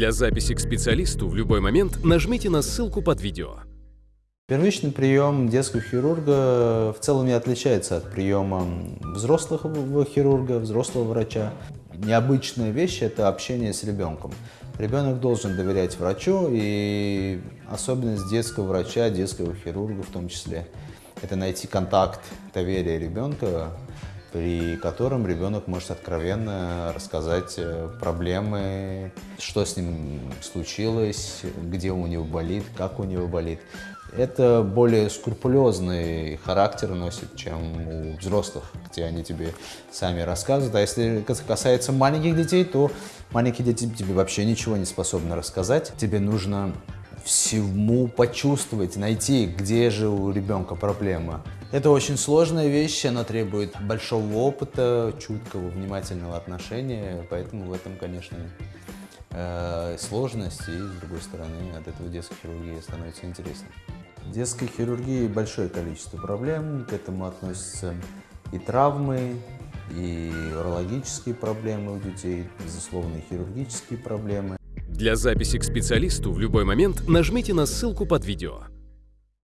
Для записи к специалисту в любой момент нажмите на ссылку под видео. Первичный прием детского хирурга в целом не отличается от приема взрослого хирурга, взрослого врача. Необычная вещь – это общение с ребенком. Ребенок должен доверять врачу, и особенность детского врача, детского хирурга в том числе – это найти контакт доверия ребенка, при котором ребенок может откровенно рассказать э, проблемы, что с ним случилось, где у него болит, как у него болит это более скрупулезный характер носит, чем у взрослых, где они тебе сами рассказывают. А если касается маленьких детей, то маленькие дети тебе вообще ничего не способны рассказать. Тебе нужно всему почувствовать, найти, где же у ребенка проблема. Это очень сложная вещь, она требует большого опыта, чуткого, внимательного отношения, поэтому в этом, конечно, э, сложность, и, с другой стороны, от этого детской хирургии становится интересно. В детской хирургии большое количество проблем, к этому относятся и травмы, и урологические проблемы у детей, безусловно, и хирургические проблемы. Для записи к специалисту в любой момент нажмите на ссылку под видео.